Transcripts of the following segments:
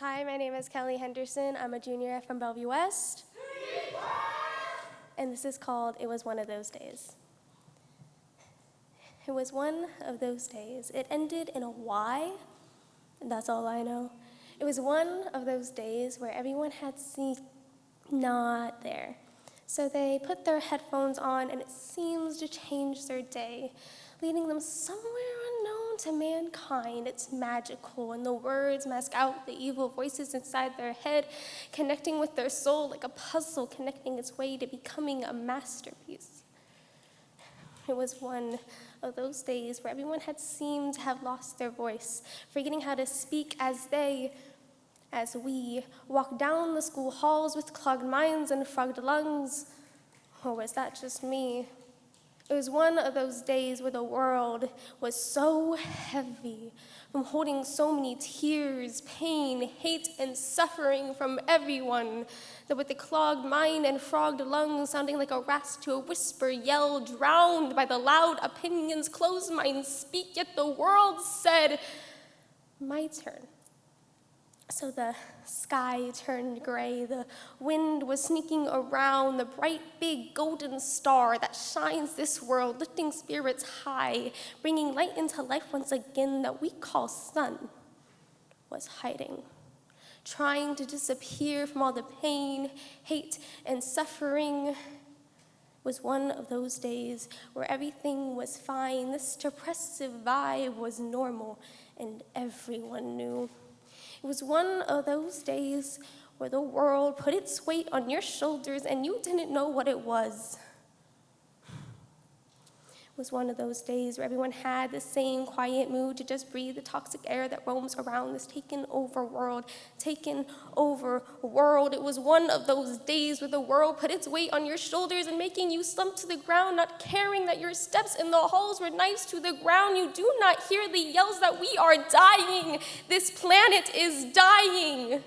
Hi, my name is Kelly Henderson. I'm a junior from Bellevue West. And this is called It Was One of Those Days. It was one of those days. It ended in a Y, and that's all I know. It was one of those days where everyone had seen not there. So they put their headphones on, and it seems to change their day, leading them somewhere unknown to mankind. It's magical, and the words mask out the evil voices inside their head, connecting with their soul like a puzzle connecting its way to becoming a masterpiece. It was one of those days where everyone had seemed to have lost their voice, forgetting how to speak as they, as we, walked down the school halls with clogged minds and frogged lungs. Or was that just me? It was one of those days where the world was so heavy from holding so many tears, pain, hate, and suffering from everyone that with the clogged mind and frogged lungs sounding like a rasp to a whisper yell, drowned by the loud opinions, closed minds speak, yet the world said, my turn. So the sky turned gray, the wind was sneaking around, the bright big golden star that shines this world, lifting spirits high, bringing light into life once again that we call sun, was hiding, trying to disappear from all the pain, hate, and suffering was one of those days where everything was fine, this depressive vibe was normal, and everyone knew. It was one of those days where the world put its weight on your shoulders and you didn't know what it was. Was one of those days where everyone had the same quiet mood to just breathe the toxic air that roams around this taken over world, taken over world. It was one of those days where the world put its weight on your shoulders and making you slump to the ground, not caring that your steps in the halls were knives to the ground. You do not hear the yells that we are dying. This planet is dying.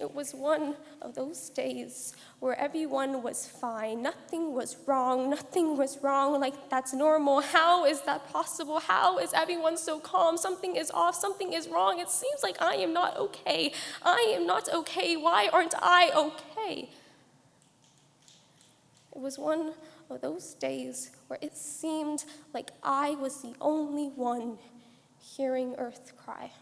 It was one of those days where everyone was fine, nothing was wrong, nothing was wrong, like that's normal. How is that possible? How is everyone so calm? Something is off, something is wrong. It seems like I am not okay. I am not okay. Why aren't I okay? It was one of those days where it seemed like I was the only one hearing Earth cry.